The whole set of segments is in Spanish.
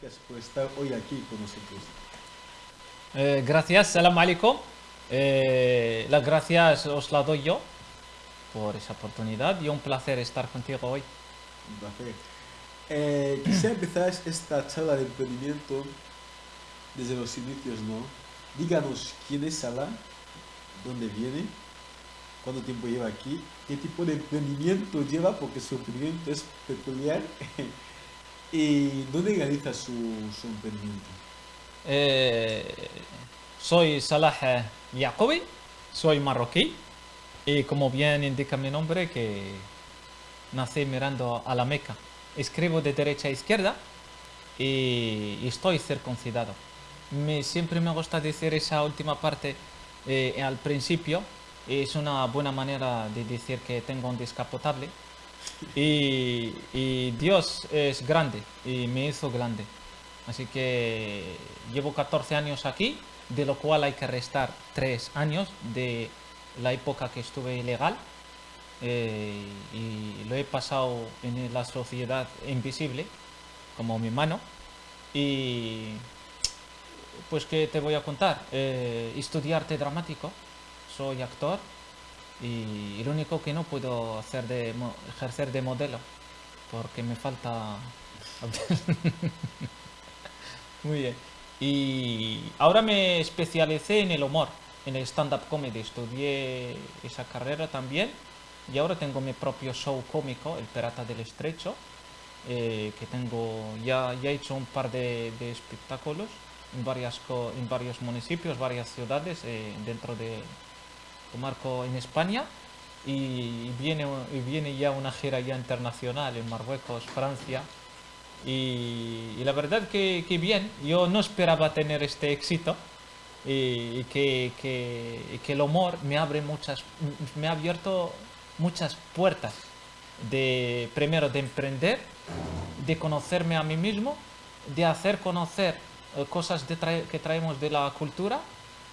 Gracias por estar hoy aquí con nosotros. Eh, gracias, salam alaikum. Eh, las gracias os las doy yo por esa oportunidad y un placer estar contigo hoy. Un placer. Eh, quisiera empezar esta charla de emprendimiento desde los inicios, ¿no? Díganos quién es Salah, dónde viene, cuánto tiempo lleva aquí, qué tipo de emprendimiento lleva, porque su emprendimiento es peculiar, y dónde realiza su, su emprendimiento. Eh, soy Salah eh, Yacobi, soy marroquí y como bien indica mi nombre que nací mirando a la Meca. Escribo de derecha a izquierda y, estoy circuncidado. Me, siempre me gusta decir esa última parte eh, al principio. Es una buena manera de decir que tengo un descapotable. Y, Dios es grande y me hizo grande. Así que llevo 14 años aquí, de lo cual hay que restar 3 años de la época que estuve ilegal. eh, y lo he pasado en la sociedad invisible, como mi mano. Y pues, ¿qué te voy a contar? Eh, estudié arte dramático, soy actor y lo único que no puedo hacer de ejercer de modelo, porque me falta... Muy bien. Y ahora me especialicé en el humor, en el stand-up comedy. Estudié esa carrera también y ahora tengo mi propio show cómico, El Pirata del Estrecho, eh, que tengo, ya, ya he hecho un par de, espectáculos en, varias, en varios municipios, varias ciudades eh, dentro de marco en España y viene, y viene ya una gira ya internacional en Marruecos, Francia. Y, la verdad que, que bien, yo no esperaba tener este éxito y, que, que- el humor me abre muchas, me ha abierto muchas puertas de primero de emprender, de conocerme a mí mismo, de hacer conocer eh, cosas que traemos de la cultura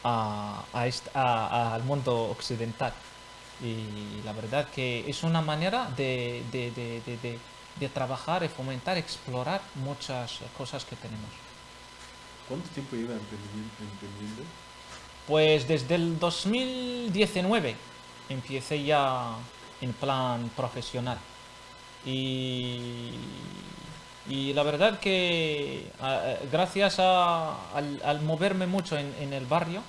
a- a est- a- al mundo occidental. Y la verdad que es una manera de, de- de- trabajar y fomentar, explorar muchas cosas que tenemos. ¿Cuánto tiempo lleva emprendiendo? Pues desde el 2019 empecé ya en plan profesional. Y, y la verdad que eh, gracias a- al, moverme mucho en, en el barrio,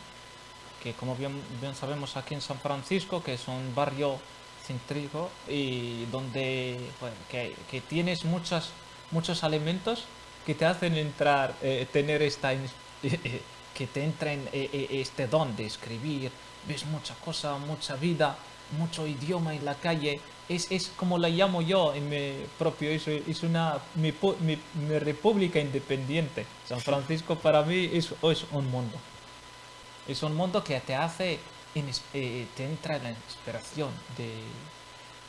que como bien, bien sabemos aquí en San Francisco, que es un barrio céntrico y donde que, tienes muchos, muchos elementos que te hacen entrar, eh, tener esta, ins- que te eh, eh, este don de escribir, ves mucha cosa, mucha vida, mucho idioma en la calle, es, es como la llamo yo en mi propio, es, es una, mi, mi- república independiente. San Francisco para mí es, es un mundo. Es un mundo que te hace, eh, te entra la inspiración de,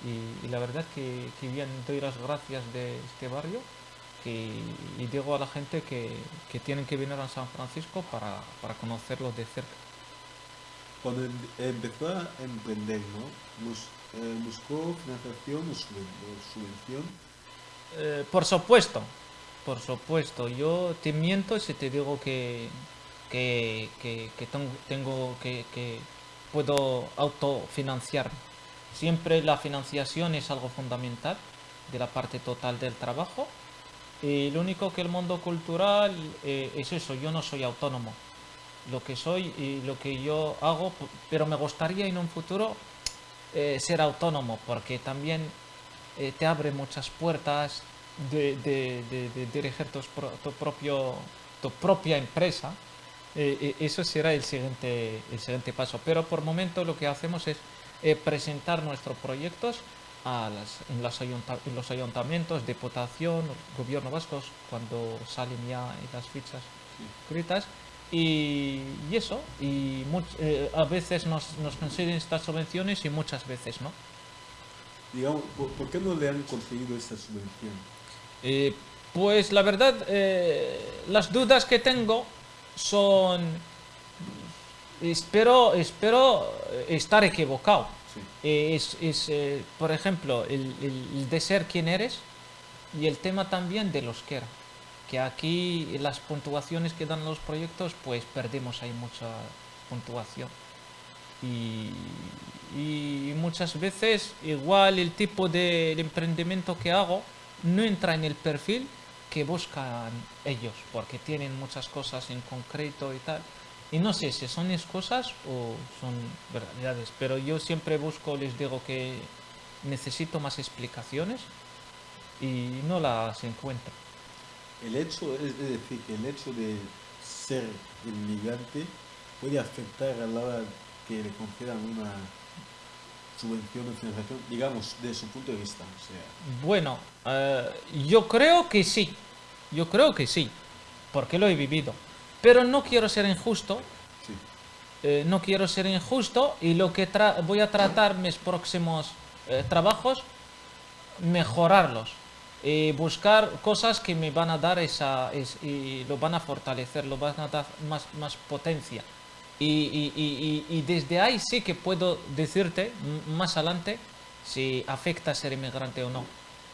y, la verdad que, que bien doy las gracias de este barrio y digo a la gente que, que tienen que venir a San Francisco para, para conocerlo de cerca. Cuando em- empezó a emprender, ¿no? Eh, ¿Buscó financiación o subvención? Eh, por supuesto, por supuesto. Yo te miento si te digo que, que, que, que ten- tengo que, puedo autofinanciarme. Siempre la financiación es algo fundamental de la parte total del trabajo. Y lo único que el mundo cultural eh, es eso, yo no soy autónomo. Lo que soy y lo que yo hago, pero me gustaría en un futuro eh, ser autónomo, porque también eh, te abre muchas puertas de, de- de- de dirigir tu, propio, tu propia empresa. Eh, eso será el siguiente, el siguiente paso. Pero por momento lo que hacemos es presentar nuestros proyectos a las, en, las ayunta- en los ayuntamientos, diputación, gobierno vascos, cuando salen ya las fichas escritas. Y, y eso, y much- eh, a veces nos, nos consiguen estas subvenciones y muchas veces no. Digamos, ¿por, qué no le han conseguido esta subvención? Eh, pues la verdad, eh, las dudas que tengo son... Espero, espero estar equivocado. Sí. Eh, es, es, eh, por ejemplo, el, el- de ser quien eres y el tema también del euskera. que aquí las puntuaciones que dan los proyectos, pues perdemos ahí mucha puntuación. Y, muchas veces igual el tipo de emprendimiento que hago no entra en el perfil que buscan ellos, porque tienen muchas cosas en concreto y tal. Y no sé si son excusas o son verdades, pero yo siempre busco, les digo que necesito más explicaciones y no las encuentro. El hecho, es decir, que el hecho de ser inmigrante puede afectar a la hora que le concedan una subvención o financiación, digamos, de su punto de vista. O sea, Bueno, eh, yo creo que sí, yo creo que sí, porque lo he vivido. Pero no quiero ser injusto, sí. eh, no quiero ser injusto y lo que voy a tratar mis próximos eh, trabajos, mejorarlos y buscar cosas que me van a dar esa es- y lo van a fortalecer, lo van a dar más, más potencia. Y, y- y- y- desde ahí sí que puedo decirte más adelante si afecta ser inmigrante o no.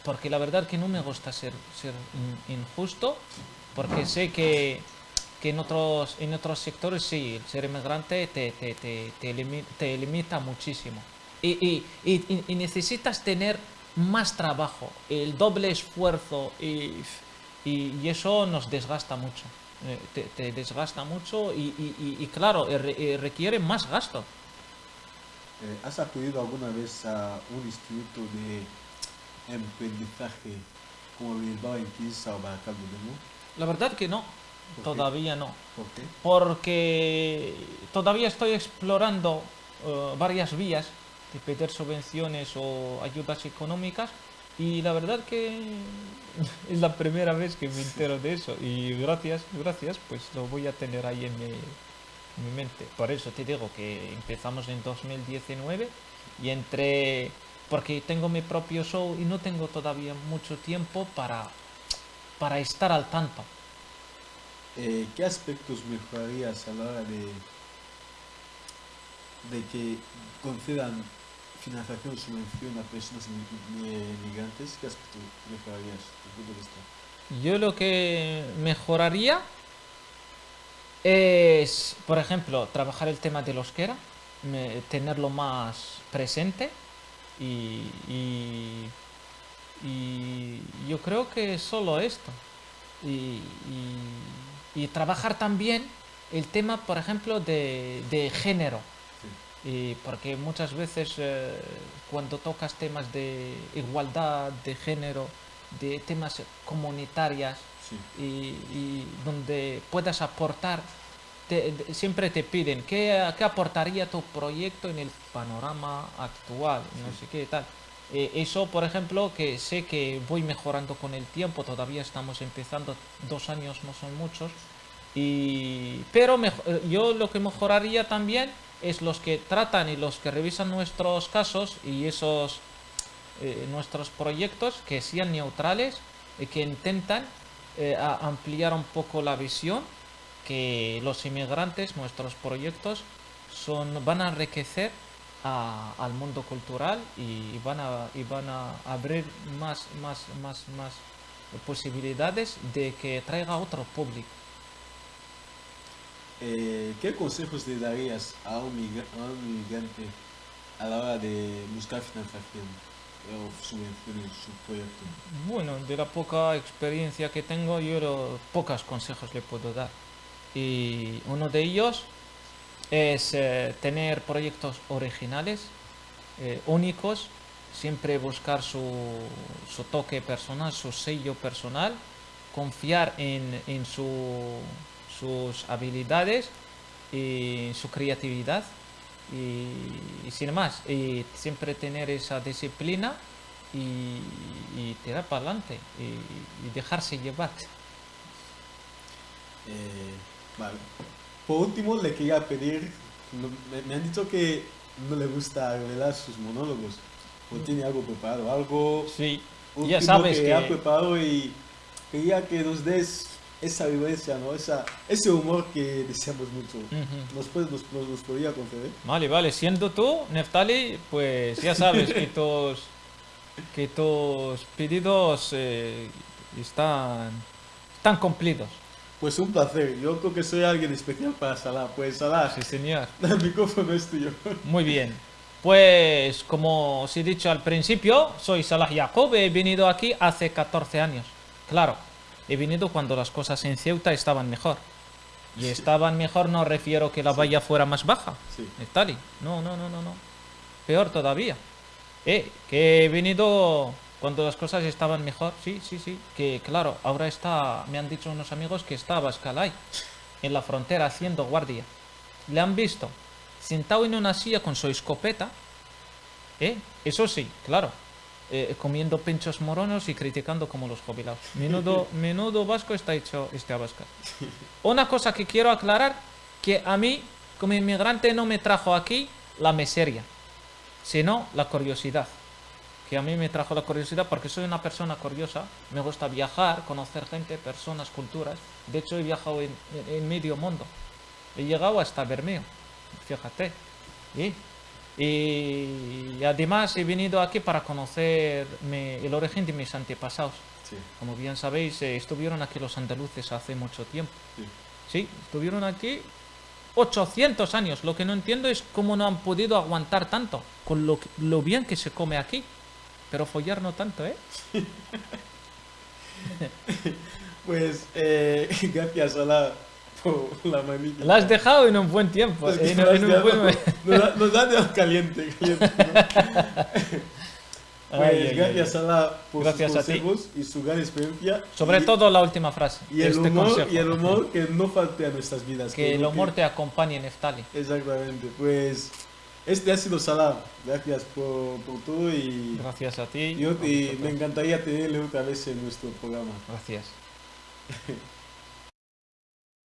Porque la verdad que no me gusta ser, ser in- injusto, porque sé que, que en, otros, en otros sectores sí, el ser inmigrante te, te, te, te, limi- te limita muchísimo. Y necesitas tener más trabajo, el doble esfuerzo y, y, y eso nos desgasta mucho. eh, Te, te desgasta mucho y, y- claro, eh, eh, requiere más gasto. ¿Has acudido alguna vez a un instituto de emprendizaje como el Bilbao en Quinza o Baracaldo de Mo? La verdad que no, todavía no. ¿Por qué? porque todavía estoy explorando varias vías de pedir subvenciones o ayudas económicas y la verdad que es la primera vez que me entero de eso y gracias, gracias, pues lo voy a tener ahí en mi, en mi mente. Por eso te digo que empezamos en 2019 y entre porque tengo mi propio show y no tengo todavía mucho tiempo para para estar al tanto. Eh, ¿Qué aspectos mejorarías a la hora de, de que concedan financiación o subvención a personas migrantes? ¿Qué aspectos mejorarías tu punto de vista? Yo lo que mejoraría es, por ejemplo, trabajar el tema del euskera, me- tenerlo más presente y, y- yo creo que solo esto. Y, y- trabajar también el tema, por ejemplo, de, de género. Y porque muchas veces eh, cuando tocas temas de igualdad, de género, de temas comunitarias Sí. y, y donde puedas aportar, te- siempre te piden ¿qué, qué aportaría tu proyecto en el panorama actual, no sé qué tal. Eh, eso, por ejemplo, que sé que voy mejorando con el tiempo, todavía estamos empezando, dos años no son muchos, y, pero mejo- eh, yo lo que mejoraría también es los que tratan y los que revisan nuestros casos y esos eh, nuestros proyectos que sean neutrales y que intentan eh, ampliar un poco la visión que los inmigrantes, nuestros proyectos, son, van a enriquecer al mundo cultural y van a, van a abrir más, más, más, más posibilidades de que traiga otro público. Eh, ¿Qué consejos le darías a un, migrante a la hora de buscar financiación o subvención en su proyecto? Bueno, de la poca experiencia que tengo, yo pocos consejos le puedo dar. Y uno de ellos es eh, tener proyectos originales, eh, únicos, siempre buscar su, su toque personal, su sello personal, confiar en, en su- sus habilidades y su creatividad y, y sin más, y siempre tener esa disciplina y, y tirar para adelante y, y dejarse llevar. Eh, vale. Por último, le quería pedir, me, me han dicho que no le gusta revelar sus monólogos. ¿O tiene algo preparado? Algo Sí, ya sabes que, que, ha preparado y quería que nos des esa vivencia, ¿no? Esa, ese humor que deseamos mucho. ¿Nos, puede, nos, nos, nos podría conceder? Vale, vale, siendo tú, Neftali, pues ya sabes que tus, que tus pedidos eh, están, están están cumplidos. Pues un placer. Yo creo que soy alguien especial para Salah. Pues Salah, Sí, señor. el micrófono es tuyo. Muy bien. Pues como os he dicho al principio, soy Salah Jacob, he venido aquí hace 14 años. Claro, he venido cuando las cosas en Ceuta estaban mejor. Y estaban mejor no refiero que la valla fuera más baja. Sí. Estali. No, no, no, no, no. Peor todavía. Eh, que he venido cuando las cosas estaban mejor. Sí, sí, sí. Que claro, ahora está, me han dicho unos amigos que está Bascalay en la frontera haciendo guardia. Le han visto sentado en una silla con su escopeta. ¿Eh? Eso sí, claro. Eh, comiendo pinchos moronos y criticando como los jubilados. Menudo, menudo vasco está hecho este Abascal. Una cosa que quiero aclarar, que a mí, como inmigrante, no me trajo aquí la miseria, sino la curiosidad. Que a mí me trajo la curiosidad porque soy una persona curiosa, me gusta viajar, conocer gente, personas, culturas. De hecho, he viajado en, en- en medio mundo. He llegado hasta Bermeo, fíjate. Y, y además he venido aquí para conocer mi- el origen de mis antepasados. Sí, Como bien sabéis, eh, estuvieron aquí los andaluces hace mucho tiempo. sí. Sí, estuvieron aquí 800 años. Lo que no entiendo es cómo no han podido aguantar tanto, con lo, lo bien que se come aquí. Pero follar no tanto, ¿eh? Pues eh, gracias por la manita. La has dejado en un buen tiempo. Es que en- nos, en un has buen- nos ha dejado caliente, caliente, ¿no? Pues Ay, gracias ay. Salah por Gracias sus a ti. consejos y su gran experiencia. Sobre y, todo la última frase. y el, este humor, consejo. y el humor que no falte a nuestras vidas. Que el humor te acompañe, Neftali. Exactamente. Pues este ha sido Salah. Gracias por, por todo y, Gracias a ti. y, y me encantaría tenerle otra vez en nuestro programa. Gracias.